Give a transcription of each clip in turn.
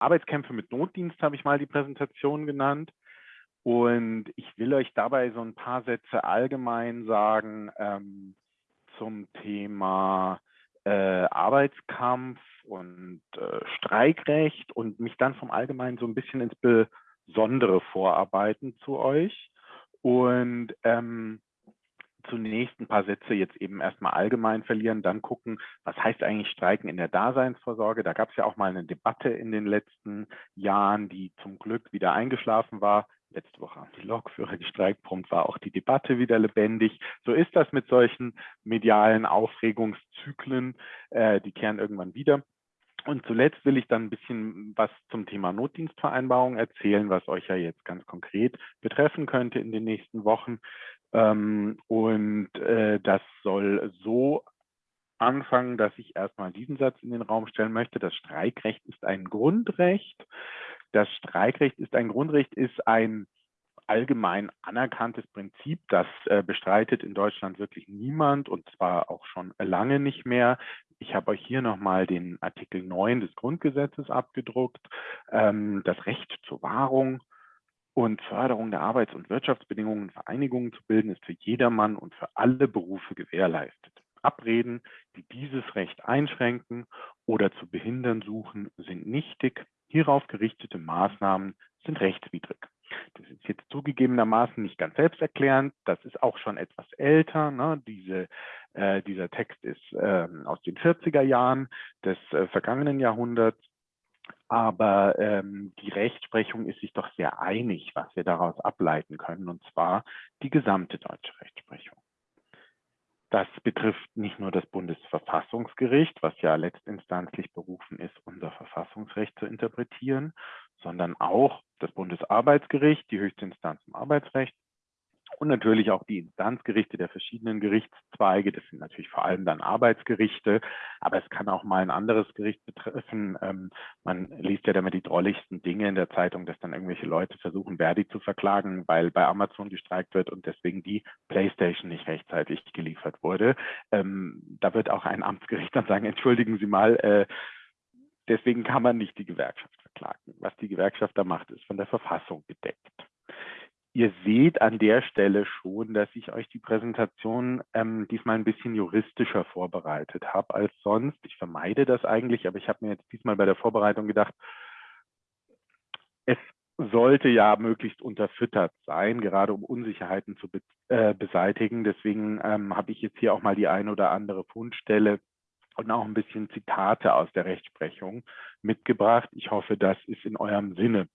Arbeitskämpfe mit Notdienst habe ich mal die Präsentation genannt. Und ich will euch dabei so ein paar Sätze allgemein sagen ähm, zum Thema äh, Arbeitskampf und äh, Streikrecht und mich dann vom Allgemeinen so ein bisschen ins Besondere vorarbeiten zu euch. Und ähm, zunächst ein paar Sätze jetzt eben erstmal allgemein verlieren, dann gucken, was heißt eigentlich Streiken in der Daseinsvorsorge. Da gab es ja auch mal eine Debatte in den letzten Jahren, die zum Glück wieder eingeschlafen war. Letzte Woche haben die Lokführer gestreikt, prompt war auch die Debatte wieder lebendig. So ist das mit solchen medialen Aufregungszyklen, äh, die kehren irgendwann wieder. Und zuletzt will ich dann ein bisschen was zum Thema Notdienstvereinbarung erzählen, was euch ja jetzt ganz konkret betreffen könnte in den nächsten Wochen. Ähm, und äh, das soll so anfangen, dass ich erstmal diesen Satz in den Raum stellen möchte. Das Streikrecht ist ein Grundrecht. Das Streikrecht ist ein Grundrecht, ist ein allgemein anerkanntes Prinzip. Das äh, bestreitet in Deutschland wirklich niemand und zwar auch schon lange nicht mehr. Ich habe euch hier nochmal den Artikel 9 des Grundgesetzes abgedruckt. Ähm, das Recht zur Wahrung und Förderung der Arbeits- und Wirtschaftsbedingungen Vereinigungen zu bilden, ist für jedermann und für alle Berufe gewährleistet. Abreden, die dieses Recht einschränken oder zu behindern suchen, sind nichtig. Hierauf gerichtete Maßnahmen sind rechtswidrig. Das ist jetzt zugegebenermaßen nicht ganz selbsterklärend. Das ist auch schon etwas älter. Ne? Diese, äh, dieser Text ist äh, aus den 40er Jahren des äh, vergangenen Jahrhunderts. Aber ähm, die Rechtsprechung ist sich doch sehr einig, was wir daraus ableiten können, und zwar die gesamte deutsche Rechtsprechung. Das betrifft nicht nur das Bundesverfassungsgericht, was ja letztinstanzlich berufen ist, unser Verfassungsrecht zu interpretieren, sondern auch das Bundesarbeitsgericht, die höchste Instanz im Arbeitsrecht, und natürlich auch die Instanzgerichte der verschiedenen Gerichtszweige. Das sind natürlich vor allem dann Arbeitsgerichte, aber es kann auch mal ein anderes Gericht betreffen. Ähm, man liest ja damit die drolligsten Dinge in der Zeitung, dass dann irgendwelche Leute versuchen, Verdi zu verklagen, weil bei Amazon gestreikt wird und deswegen die Playstation nicht rechtzeitig geliefert wurde. Ähm, da wird auch ein Amtsgericht dann sagen, entschuldigen Sie mal, äh, deswegen kann man nicht die Gewerkschaft verklagen. Was die Gewerkschaft da macht, ist von der Verfassung gedeckt ihr seht an der Stelle schon, dass ich euch die Präsentation ähm, diesmal ein bisschen juristischer vorbereitet habe als sonst. Ich vermeide das eigentlich, aber ich habe mir jetzt diesmal bei der Vorbereitung gedacht, es sollte ja möglichst unterfüttert sein, gerade um Unsicherheiten zu be äh, beseitigen. Deswegen ähm, habe ich jetzt hier auch mal die ein oder andere Fundstelle und auch ein bisschen Zitate aus der Rechtsprechung mitgebracht. Ich hoffe, das ist in eurem Sinne.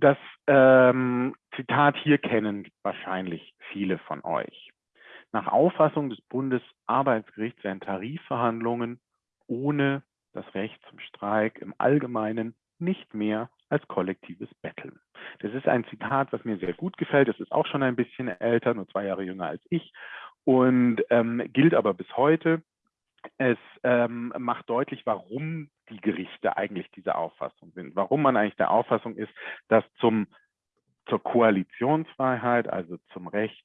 Das ähm, Zitat hier kennen wahrscheinlich viele von euch. Nach Auffassung des Bundesarbeitsgerichts werden Tarifverhandlungen ohne das Recht zum Streik im Allgemeinen nicht mehr als kollektives Betteln. Das ist ein Zitat, was mir sehr gut gefällt. Das ist auch schon ein bisschen älter, nur zwei Jahre jünger als ich und ähm, gilt aber bis heute. Es ähm, macht deutlich, warum die Gerichte eigentlich dieser Auffassung sind, warum man eigentlich der Auffassung ist, dass zum, zur Koalitionsfreiheit, also zum Recht,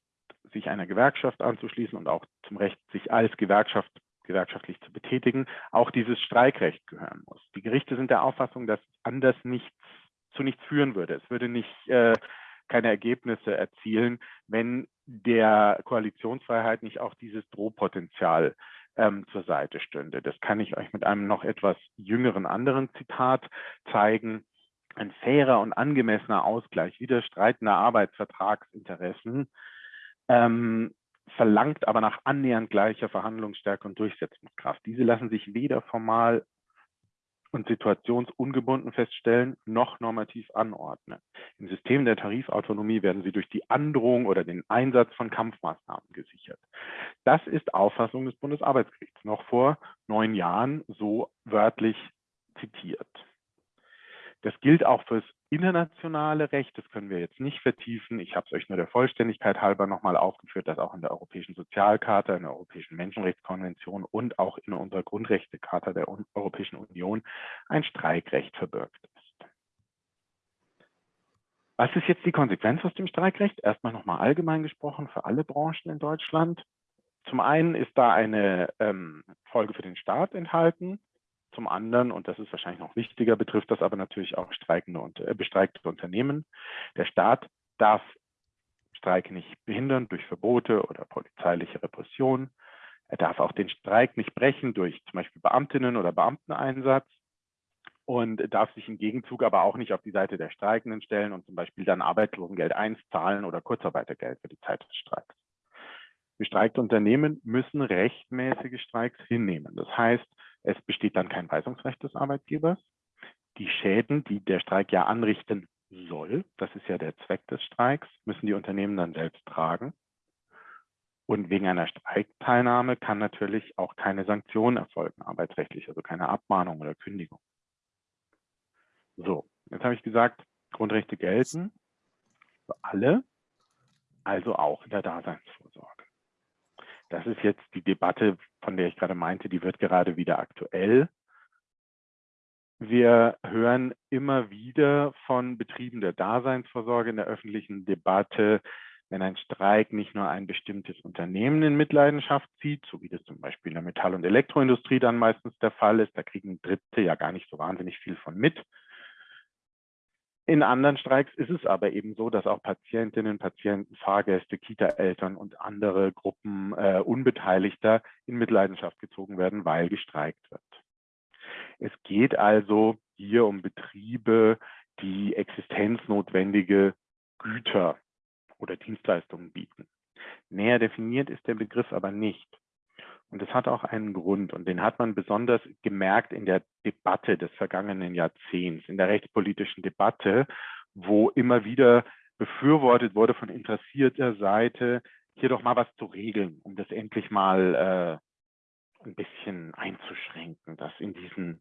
sich einer Gewerkschaft anzuschließen und auch zum Recht, sich als Gewerkschaft gewerkschaftlich zu betätigen, auch dieses Streikrecht gehören muss. Die Gerichte sind der Auffassung, dass anders nichts zu nichts führen würde. Es würde nicht äh, keine Ergebnisse erzielen, wenn der Koalitionsfreiheit nicht auch dieses Drohpotenzial ähm, zur Seite stünde. Das kann ich euch mit einem noch etwas jüngeren anderen Zitat zeigen. Ein fairer und angemessener Ausgleich widerstreitender Arbeitsvertragsinteressen ähm, verlangt aber nach annähernd gleicher Verhandlungsstärke und Durchsetzungskraft. Diese lassen sich weder formal und situationsungebunden feststellen, noch normativ anordnen. Im System der Tarifautonomie werden sie durch die Androhung oder den Einsatz von Kampfmaßnahmen gesichert. Das ist Auffassung des Bundesarbeitsgerichts, noch vor neun Jahren so wörtlich zitiert. Das gilt auch fürs internationale Recht, das können wir jetzt nicht vertiefen. Ich habe es euch nur der Vollständigkeit halber nochmal aufgeführt, dass auch in der Europäischen Sozialkarte, in der Europäischen Menschenrechtskonvention und auch in unserer Grundrechtecharta der Europäischen Union ein Streikrecht verbirgt ist. Was ist jetzt die Konsequenz aus dem Streikrecht? Erstmal nochmal allgemein gesprochen für alle Branchen in Deutschland. Zum einen ist da eine ähm, Folge für den Staat enthalten, Zum anderen, und das ist wahrscheinlich noch wichtiger, betrifft das aber natürlich auch streikende und äh, bestreikte Unternehmen. Der Staat darf Streik nicht behindern durch Verbote oder polizeiliche Repression. Er darf auch den Streik nicht brechen durch zum Beispiel Beamtinnen oder Beamteneinsatz und darf sich im Gegenzug aber auch nicht auf die Seite der Streikenden stellen und zum Beispiel dann Arbeitslosengeld 1 zahlen oder Kurzarbeitergeld für die Zeit des Streiks. Gestreikte Unternehmen müssen rechtmäßige Streiks hinnehmen. Das heißt, es besteht dann kein Weisungsrecht des Arbeitgebers. Die Schäden, die der Streik ja anrichten soll, das ist ja der Zweck des Streiks, müssen die Unternehmen dann selbst tragen. Und wegen einer Streikteilnahme kann natürlich auch keine Sanktion erfolgen, arbeitsrechtlich, also keine Abmahnung oder Kündigung. So, jetzt habe ich gesagt, Grundrechte gelten für alle, also auch in der Daseinsvorsorge. Das ist jetzt die Debatte, von der ich gerade meinte, die wird gerade wieder aktuell. Wir hören immer wieder von Betrieben der Daseinsvorsorge in der öffentlichen Debatte, wenn ein Streik nicht nur ein bestimmtes Unternehmen in Mitleidenschaft zieht, so wie das zum Beispiel in der Metall- und Elektroindustrie dann meistens der Fall ist, da kriegen Dritte ja gar nicht so wahnsinnig viel von mit, in anderen Streiks ist es aber eben so, dass auch Patientinnen, Patienten, Fahrgäste, Kita-Eltern und andere Gruppen äh, Unbeteiligter in Mitleidenschaft gezogen werden, weil gestreikt wird. Es geht also hier um Betriebe, die existenznotwendige Güter oder Dienstleistungen bieten. Näher definiert ist der Begriff aber nicht. Und das hat auch einen Grund. Und den hat man besonders gemerkt in der Debatte des vergangenen Jahrzehnts, in der rechtspolitischen Debatte, wo immer wieder befürwortet wurde von interessierter Seite, hier doch mal was zu regeln, um das endlich mal äh, ein bisschen einzuschränken, dass in diesen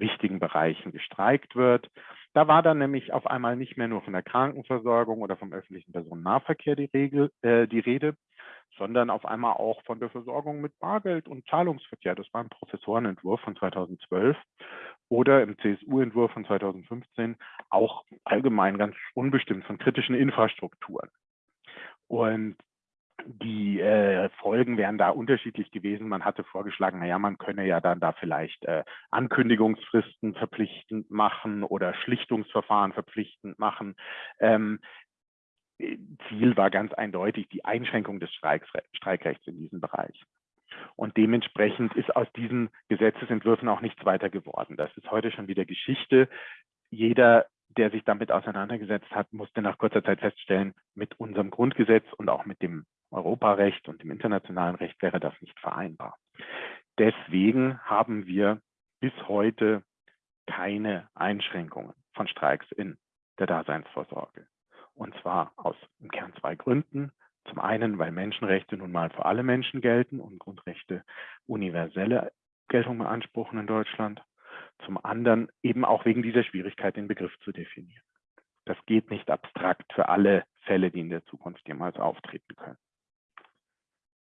wichtigen Bereichen gestreikt wird. Da war dann nämlich auf einmal nicht mehr nur von der Krankenversorgung oder vom öffentlichen Personennahverkehr die, Regel, äh, die Rede, sondern auf einmal auch von der Versorgung mit Bargeld und Zahlungsverkehr. Das war ein Professorenentwurf von 2012 oder im CSU-Entwurf von 2015 auch allgemein ganz unbestimmt von kritischen Infrastrukturen. Und die äh, Folgen wären da unterschiedlich gewesen. Man hatte vorgeschlagen, naja, man könne ja dann da vielleicht äh, Ankündigungsfristen verpflichtend machen oder Schlichtungsverfahren verpflichtend machen. Ähm, Ziel war ganz eindeutig die Einschränkung des Streikrechts in diesem Bereich. Und dementsprechend ist aus diesen Gesetzesentwürfen auch nichts weiter geworden. Das ist heute schon wieder Geschichte. Jeder, der sich damit auseinandergesetzt hat, musste nach kurzer Zeit feststellen, mit unserem Grundgesetz und auch mit dem Europarecht und dem internationalen Recht wäre das nicht vereinbar. Deswegen haben wir bis heute keine Einschränkungen von Streiks in der Daseinsvorsorge. Und zwar aus im Kern zwei Gründen. Zum einen, weil Menschenrechte nun mal für alle Menschen gelten und Grundrechte universelle Geltung beanspruchen in Deutschland. Zum anderen eben auch wegen dieser Schwierigkeit, den Begriff zu definieren. Das geht nicht abstrakt für alle Fälle, die in der Zukunft jemals auftreten können.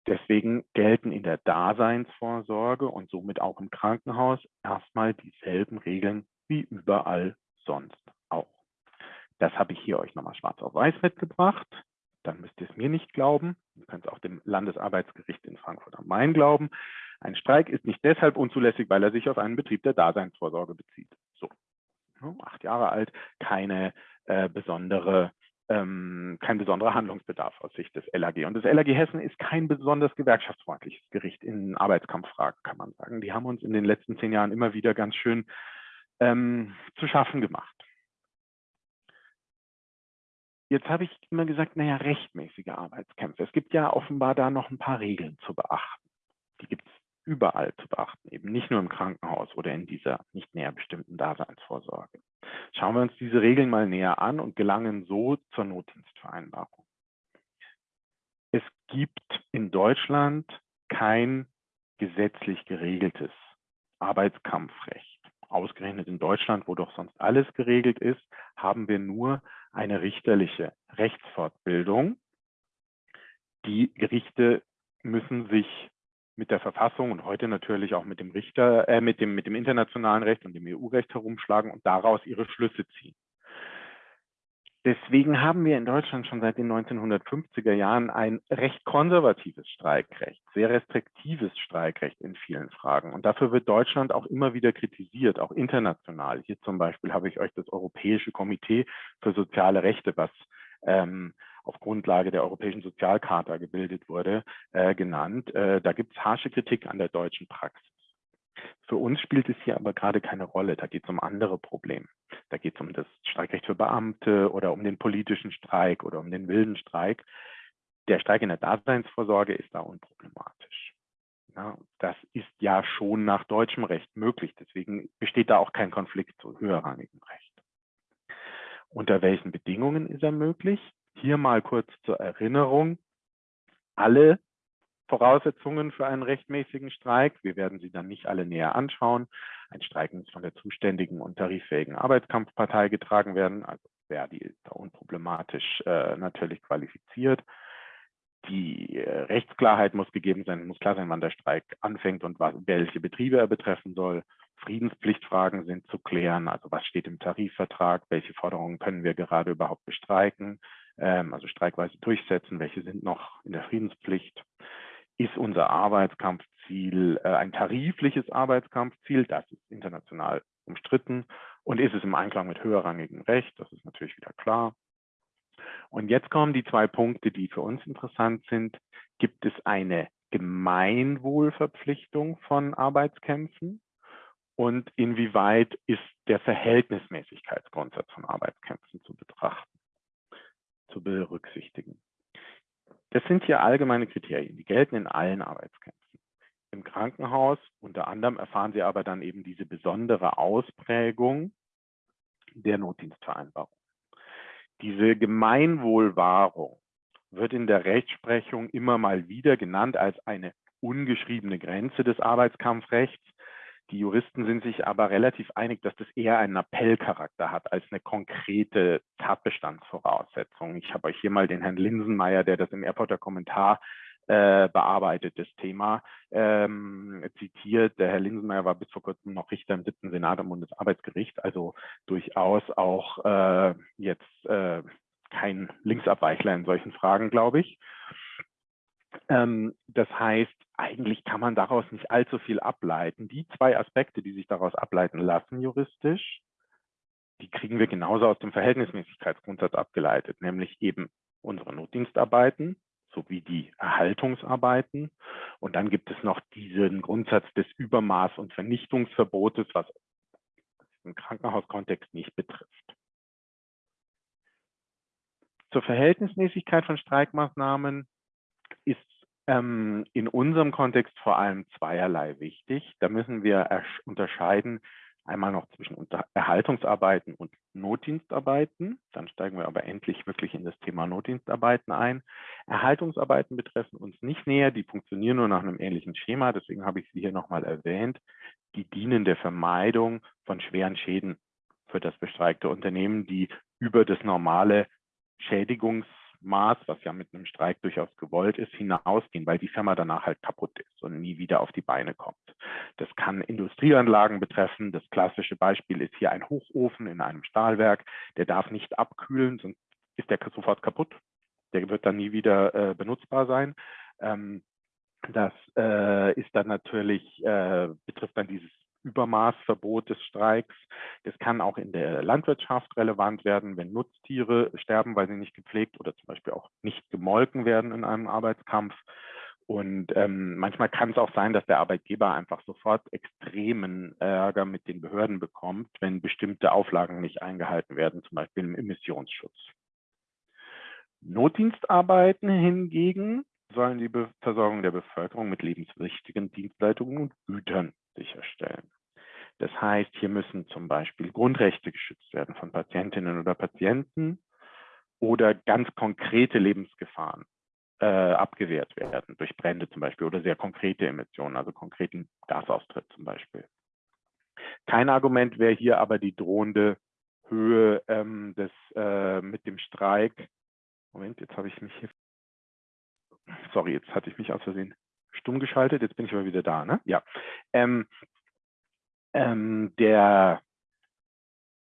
Deswegen gelten in der Daseinsvorsorge und somit auch im Krankenhaus erstmal dieselben Regeln wie überall sonst auch. Das habe ich hier euch nochmal schwarz auf weiß mitgebracht. Dann müsst ihr es mir nicht glauben. Ihr könnt es auch dem Landesarbeitsgericht in Frankfurt am Main glauben. Ein Streik ist nicht deshalb unzulässig, weil er sich auf einen Betrieb der Daseinsvorsorge bezieht. So, acht Jahre alt, keine äh, besondere ähm, kein besonderer Handlungsbedarf aus Sicht des LAG. Und das LAG Hessen ist kein besonders gewerkschaftsfreundliches Gericht in Arbeitskampffragen, kann man sagen. Die haben uns in den letzten zehn Jahren immer wieder ganz schön ähm, zu schaffen gemacht. Jetzt habe ich immer gesagt, naja, rechtmäßige Arbeitskämpfe. Es gibt ja offenbar da noch ein paar Regeln zu beachten. Die gibt es überall zu beachten, eben nicht nur im Krankenhaus oder in dieser nicht näher bestimmten Daseinsvorsorge. Schauen wir uns diese Regeln mal näher an und gelangen so zur Notdienstvereinbarung. Es gibt in Deutschland kein gesetzlich geregeltes Arbeitskampfrecht. Ausgerechnet in Deutschland, wo doch sonst alles geregelt ist, haben wir nur eine richterliche Rechtsfortbildung. Die Gerichte müssen sich mit der Verfassung und heute natürlich auch mit dem Richter, äh, mit dem, mit dem internationalen Recht und dem EU-Recht herumschlagen und daraus ihre Schlüsse ziehen. Deswegen haben wir in Deutschland schon seit den 1950er Jahren ein recht konservatives Streikrecht, sehr restriktives Streikrecht in vielen Fragen. Und dafür wird Deutschland auch immer wieder kritisiert, auch international. Hier zum Beispiel habe ich euch das Europäische Komitee für soziale Rechte, was ähm, auf Grundlage der Europäischen Sozialcharta gebildet wurde, äh, genannt. Äh, da gibt es harsche Kritik an der deutschen Praxis. Für uns spielt es hier aber gerade keine Rolle. Da geht es um andere Probleme. Da geht es um das Streikrecht für Beamte oder um den politischen Streik oder um den wilden Streik. Der Streik in der Daseinsvorsorge ist da unproblematisch. Ja, das ist ja schon nach deutschem Recht möglich. Deswegen besteht da auch kein Konflikt zu höherrangigem Recht. Unter welchen Bedingungen ist er möglich? Hier mal kurz zur Erinnerung. Alle Voraussetzungen für einen rechtmäßigen Streik. Wir werden sie dann nicht alle näher anschauen. Ein Streik muss von der zuständigen und tariffähigen Arbeitskampfpartei getragen werden. Also Verdi ist da unproblematisch äh, natürlich qualifiziert. Die äh, Rechtsklarheit muss gegeben sein, muss klar sein, wann der Streik anfängt und was, welche Betriebe er betreffen soll. Friedenspflichtfragen sind zu klären, also was steht im Tarifvertrag, welche Forderungen können wir gerade überhaupt bestreiken, also streikweise durchsetzen, welche sind noch in der Friedenspflicht ist unser Arbeitskampfziel äh, ein tarifliches Arbeitskampfziel, das ist international umstritten und ist es im Einklang mit höherrangigem Recht, das ist natürlich wieder klar. Und jetzt kommen die zwei Punkte, die für uns interessant sind. Gibt es eine Gemeinwohlverpflichtung von Arbeitskämpfen? Und inwieweit ist der Verhältnismäßigkeitsgrundsatz von Arbeitskämpfen zu betrachten, zu berücksichtigen? Das sind hier allgemeine Kriterien, die gelten in allen Arbeitskämpfen. Im Krankenhaus unter anderem erfahren Sie aber dann eben diese besondere Ausprägung der Notdienstvereinbarung. Diese Gemeinwohlwahrung wird in der Rechtsprechung immer mal wieder genannt als eine ungeschriebene Grenze des Arbeitskampfrechts. Die Juristen sind sich aber relativ einig, dass das eher einen Appellcharakter hat als eine konkrete Tatbestandsvoraussetzung. Ich habe euch hier mal den Herrn Linsenmeier, der das im Airporter Kommentar äh, bearbeitet, das Thema ähm, zitiert. Der Herr Linsenmeier war bis vor kurzem noch Richter im 7. Senat am Bundesarbeitsgericht, also durchaus auch äh, jetzt äh, kein Linksabweichler in solchen Fragen, glaube ich. Ähm, das heißt, eigentlich kann man daraus nicht allzu viel ableiten. Die zwei Aspekte, die sich daraus ableiten lassen juristisch, die kriegen wir genauso aus dem Verhältnismäßigkeitsgrundsatz abgeleitet, nämlich eben unsere Notdienstarbeiten sowie die Erhaltungsarbeiten. Und dann gibt es noch diesen Grundsatz des Übermaß- und Vernichtungsverbotes, was im Krankenhauskontext nicht betrifft. Zur Verhältnismäßigkeit von Streikmaßnahmen ähm, in unserem Kontext vor allem zweierlei wichtig. Da müssen wir unterscheiden einmal noch zwischen Erhaltungsarbeiten und Notdienstarbeiten. Dann steigen wir aber endlich wirklich in das Thema Notdienstarbeiten ein. Erhaltungsarbeiten betreffen uns nicht näher, die funktionieren nur nach einem ähnlichen Schema, deswegen habe ich sie hier nochmal erwähnt. Die dienen der Vermeidung von schweren Schäden für das bestreikte Unternehmen, die über das normale Schädigungs- Maß, was ja mit einem Streik durchaus gewollt ist, hinausgehen, weil die Firma danach halt kaputt ist und nie wieder auf die Beine kommt. Das kann Industrieanlagen betreffen. Das klassische Beispiel ist hier ein Hochofen in einem Stahlwerk. Der darf nicht abkühlen, sonst ist der sofort kaputt. Der wird dann nie wieder äh, benutzbar sein. Ähm, das äh, ist dann natürlich, äh, betrifft dann dieses Übermaßverbot des Streiks. Das kann auch in der Landwirtschaft relevant werden, wenn Nutztiere sterben, weil sie nicht gepflegt oder zum Beispiel auch nicht gemolken werden in einem Arbeitskampf. Und ähm, manchmal kann es auch sein, dass der Arbeitgeber einfach sofort extremen Ärger mit den Behörden bekommt, wenn bestimmte Auflagen nicht eingehalten werden, zum Beispiel im Emissionsschutz. Notdienstarbeiten hingegen sollen die Versorgung der Bevölkerung mit lebenswichtigen Dienstleistungen und Gütern sicherstellen. Das heißt, hier müssen zum Beispiel Grundrechte geschützt werden von Patientinnen oder Patienten oder ganz konkrete Lebensgefahren äh, abgewehrt werden, durch Brände zum Beispiel oder sehr konkrete Emissionen, also konkreten Gasaustritt zum Beispiel. Kein Argument wäre hier aber die drohende Höhe ähm, des äh, mit dem Streik. Moment, jetzt habe ich mich hier. Sorry, jetzt hatte ich mich aus Versehen stumm geschaltet. Jetzt bin ich aber wieder da. Ne? Ja. Ähm, ähm, der,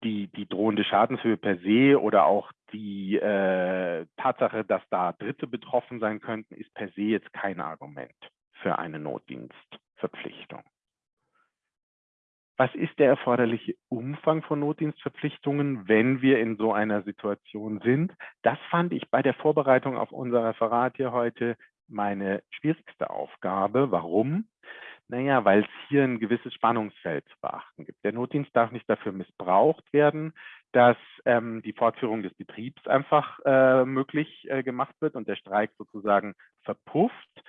die, die drohende Schadenshöhe per se oder auch die äh, Tatsache, dass da Dritte betroffen sein könnten, ist per se jetzt kein Argument für eine Notdienstverpflichtung. Was ist der erforderliche Umfang von Notdienstverpflichtungen, wenn wir in so einer Situation sind? Das fand ich bei der Vorbereitung auf unser Referat hier heute meine schwierigste Aufgabe. Warum? Naja, weil es hier ein gewisses Spannungsfeld zu beachten gibt. Der Notdienst darf nicht dafür missbraucht werden, dass ähm, die Fortführung des Betriebs einfach äh, möglich äh, gemacht wird und der Streik sozusagen verpufft.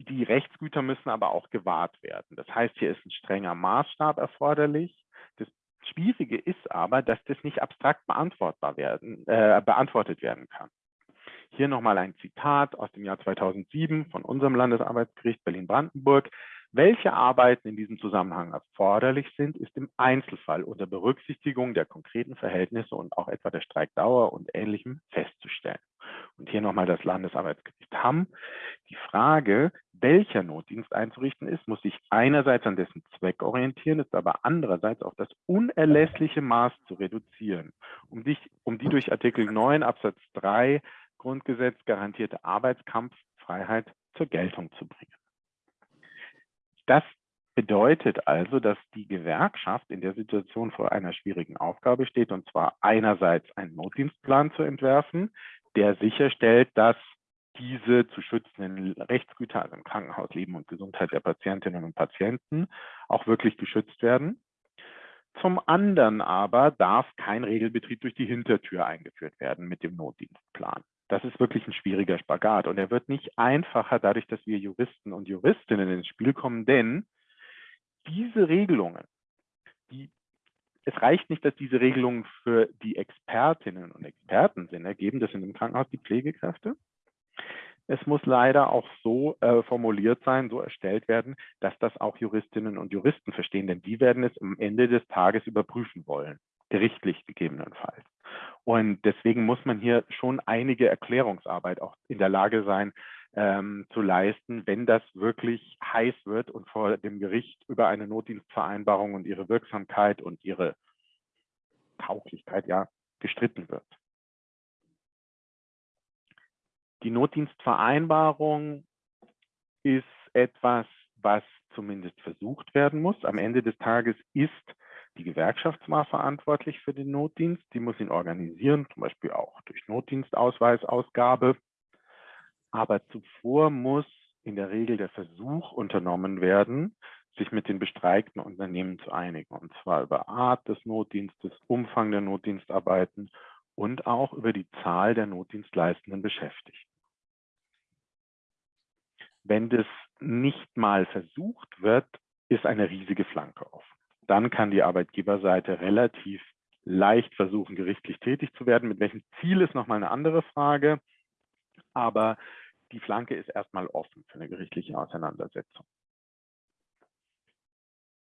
Die Rechtsgüter müssen aber auch gewahrt werden. Das heißt, hier ist ein strenger Maßstab erforderlich. Das Schwierige ist aber, dass das nicht abstrakt beantwortbar werden, äh, beantwortet werden kann. Hier nochmal ein Zitat aus dem Jahr 2007 von unserem Landesarbeitsgericht Berlin-Brandenburg. Welche Arbeiten in diesem Zusammenhang erforderlich sind, ist im Einzelfall unter Berücksichtigung der konkreten Verhältnisse und auch etwa der Streikdauer und Ähnlichem festzustellen. Und hier nochmal das Landesarbeitsgericht Hamm. Die Frage, welcher Notdienst einzurichten ist, muss sich einerseits an dessen Zweck orientieren, ist aber andererseits auf das unerlässliche Maß zu reduzieren, um, dich, um die durch Artikel 9 Absatz 3 Grundgesetz garantierte Arbeitskampffreiheit zur Geltung zu bringen. Das bedeutet also, dass die Gewerkschaft in der Situation vor einer schwierigen Aufgabe steht, und zwar einerseits einen Notdienstplan zu entwerfen, der sicherstellt, dass diese zu schützenden Rechtsgüter, also im Krankenhaus Leben und Gesundheit der Patientinnen und Patienten, auch wirklich geschützt werden. Zum anderen aber darf kein Regelbetrieb durch die Hintertür eingeführt werden mit dem Notdienstplan das ist wirklich ein schwieriger Spagat. Und er wird nicht einfacher dadurch, dass wir Juristen und Juristinnen ins Spiel kommen, denn diese Regelungen, die, es reicht nicht, dass diese Regelungen für die Expertinnen und Experten Sinn ergeben, das sind im Krankenhaus die Pflegekräfte. Es muss leider auch so äh, formuliert sein, so erstellt werden, dass das auch Juristinnen und Juristen verstehen, denn die werden es am Ende des Tages überprüfen wollen, gerichtlich gegebenenfalls. Und deswegen muss man hier schon einige Erklärungsarbeit auch in der Lage sein, ähm, zu leisten, wenn das wirklich heiß wird und vor dem Gericht über eine Notdienstvereinbarung und ihre Wirksamkeit und ihre Tauglichkeit ja gestritten wird. Die Notdienstvereinbarung ist etwas, was zumindest versucht werden muss. Am Ende des Tages ist die Gewerkschaft war verantwortlich für den Notdienst. Die muss ihn organisieren, zum Beispiel auch durch Notdienstausweisausgabe. Aber zuvor muss in der Regel der Versuch unternommen werden, sich mit den bestreikten Unternehmen zu einigen. Und zwar über Art des Notdienstes, Umfang der Notdienstarbeiten und auch über die Zahl der notdienstleistenden Beschäftigten. Wenn das nicht mal versucht wird, ist eine riesige Flanke offen dann kann die Arbeitgeberseite relativ leicht versuchen, gerichtlich tätig zu werden. Mit welchem Ziel ist nochmal eine andere Frage. Aber die Flanke ist erstmal offen für eine gerichtliche Auseinandersetzung.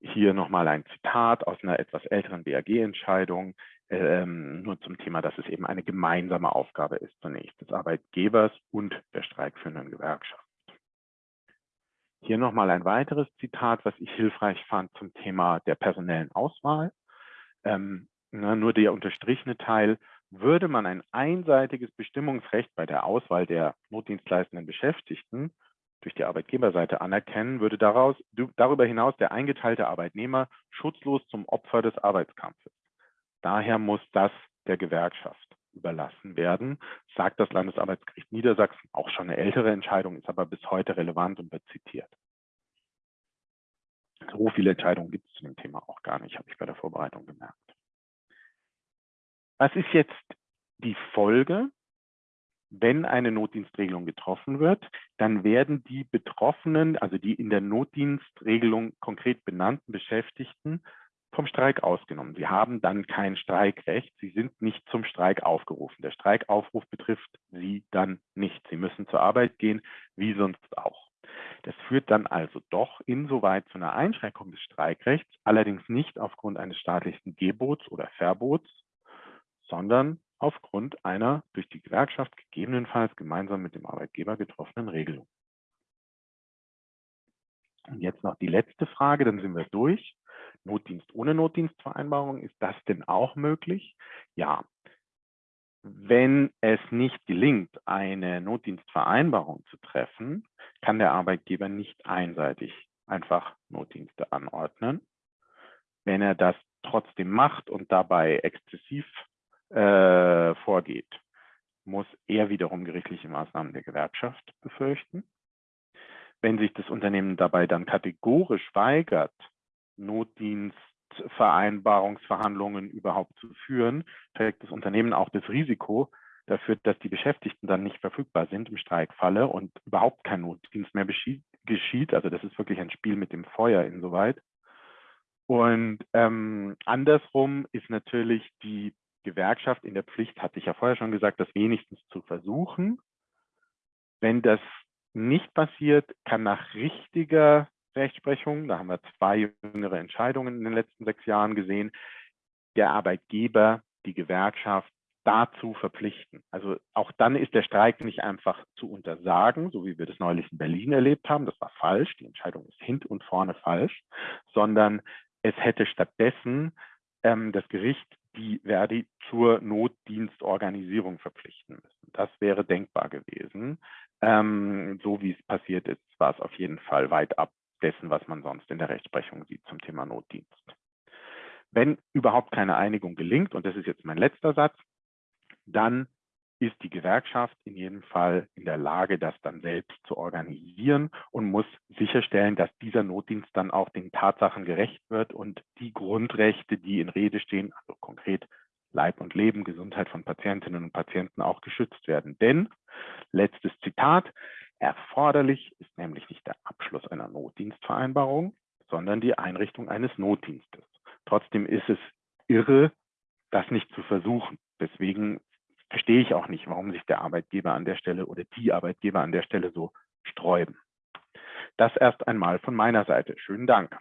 Hier nochmal ein Zitat aus einer etwas älteren BAG-Entscheidung, ähm, nur zum Thema, dass es eben eine gemeinsame Aufgabe ist zunächst des Arbeitgebers und der streikführenden Gewerkschaft. Hier nochmal ein weiteres Zitat, was ich hilfreich fand zum Thema der personellen Auswahl. Ähm, na, nur der unterstrichene Teil, würde man ein einseitiges Bestimmungsrecht bei der Auswahl der notdienstleistenden Beschäftigten durch die Arbeitgeberseite anerkennen, würde daraus, darüber hinaus der eingeteilte Arbeitnehmer schutzlos zum Opfer des Arbeitskampfes. Daher muss das der Gewerkschaft überlassen werden, sagt das Landesarbeitsgericht Niedersachsen. Auch schon eine ältere Entscheidung, ist aber bis heute relevant und wird zitiert. So viele Entscheidungen gibt es zu dem Thema auch gar nicht, habe ich bei der Vorbereitung gemerkt. Was ist jetzt die Folge? Wenn eine Notdienstregelung getroffen wird, dann werden die Betroffenen, also die in der Notdienstregelung konkret benannten Beschäftigten, vom Streik ausgenommen. Sie haben dann kein Streikrecht. Sie sind nicht zum Streik aufgerufen. Der Streikaufruf betrifft Sie dann nicht. Sie müssen zur Arbeit gehen, wie sonst auch. Das führt dann also doch insoweit zu einer Einschränkung des Streikrechts, allerdings nicht aufgrund eines staatlichen Gebots oder Verbots, sondern aufgrund einer durch die Gewerkschaft gegebenenfalls gemeinsam mit dem Arbeitgeber getroffenen Regelung. Und jetzt noch die letzte Frage, dann sind wir durch. Notdienst ohne Notdienstvereinbarung, ist das denn auch möglich? Ja, Wenn es nicht gelingt, eine Notdienstvereinbarung zu treffen, kann der Arbeitgeber nicht einseitig einfach Notdienste anordnen. Wenn er das trotzdem macht und dabei exzessiv äh, vorgeht, muss er wiederum gerichtliche Maßnahmen der Gewerkschaft befürchten. Wenn sich das Unternehmen dabei dann kategorisch weigert, Notdienstvereinbarungsverhandlungen überhaupt zu führen, trägt das Unternehmen auch das Risiko dafür, dass die Beschäftigten dann nicht verfügbar sind im Streikfalle und überhaupt kein Notdienst mehr geschieht. Also das ist wirklich ein Spiel mit dem Feuer insoweit. Und ähm, andersrum ist natürlich die Gewerkschaft in der Pflicht, hatte ich ja vorher schon gesagt, das wenigstens zu versuchen. Wenn das nicht passiert, kann nach richtiger Rechtsprechung, da haben wir zwei jüngere Entscheidungen in den letzten sechs Jahren gesehen, der Arbeitgeber die Gewerkschaft dazu verpflichten. Also auch dann ist der Streik nicht einfach zu untersagen, so wie wir das neulich in Berlin erlebt haben. Das war falsch. Die Entscheidung ist hint und vorne falsch, sondern es hätte stattdessen ähm, das Gericht die Verdi zur Notdienstorganisierung verpflichten müssen. Das wäre denkbar gewesen. Ähm, so wie es passiert ist, war es auf jeden Fall weit ab dessen, was man sonst in der Rechtsprechung sieht zum Thema Notdienst. Wenn überhaupt keine Einigung gelingt, und das ist jetzt mein letzter Satz, dann ist die Gewerkschaft in jedem Fall in der Lage, das dann selbst zu organisieren und muss sicherstellen, dass dieser Notdienst dann auch den Tatsachen gerecht wird und die Grundrechte, die in Rede stehen, also konkret Leib und Leben, Gesundheit von Patientinnen und Patienten auch geschützt werden. Denn, letztes Zitat, erforderlich ist nämlich nicht der Abschluss einer Notdienstvereinbarung, sondern die Einrichtung eines Notdienstes. Trotzdem ist es irre, das nicht zu versuchen. Deswegen verstehe ich auch nicht, warum sich der Arbeitgeber an der Stelle oder die Arbeitgeber an der Stelle so sträuben. Das erst einmal von meiner Seite. Schönen Dank.